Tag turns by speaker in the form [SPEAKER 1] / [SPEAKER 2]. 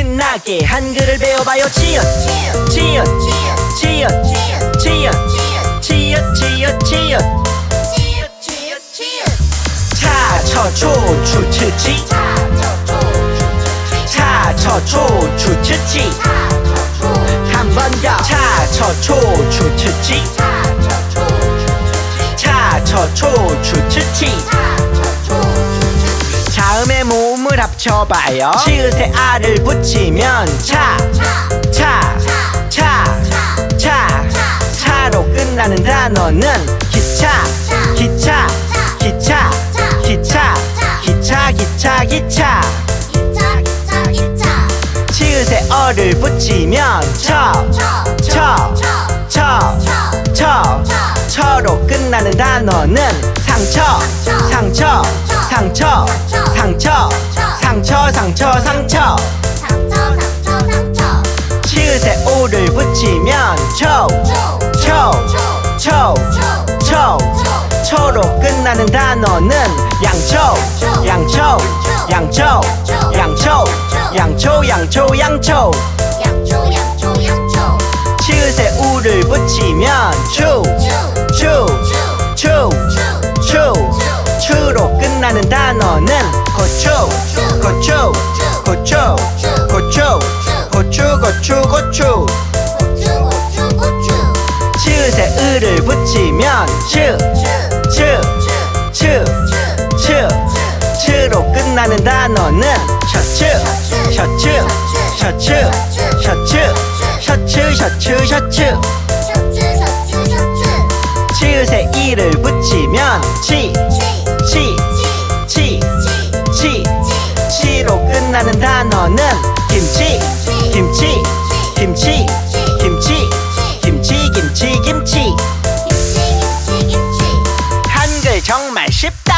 [SPEAKER 1] 신나게 한글을 배워봐요. 치읓 치읓 치읓 치읓 치읓 치읓 치읓 차처초추츠치. 차처초추츠치. 한번 더. 차처초추츠치. 차처초추츠치. 자음의 모 음을 합쳐봐요. 치읓에 알을 붙이면 차, 차, 차, 차, 차로 끝나는 단어는 기차, 기차, 기차, 기차, 기차, 기차, 기차. 치읓에 어를 붙이면 처, 처, 처, 처, 처로 끝나는 단어는 상처, 상처, 상처, 상처, 상처, 상처, 상처. 치읓에 오를 붙이면 초, 초, 초, 초, 초로 끝나는 단어는 양초, 양초, 양초, 양초, 양초, 양초, 양초 치읓 단어는 고추, 고추, 고추, 고추, 고추, 고추, 고추. 치읓에 을을 붙이면 츠로 끝나는 단어는. 셔츠, 셔츠, 셔츠, 셔츠, 셔츠, 셔츠, 셔츠. 치읓에 이를 붙이면 치, 치, 치, 단어는 김치, 김치, 김치, 김치, 김치, 김치, 김치. 한글 정말 쉽다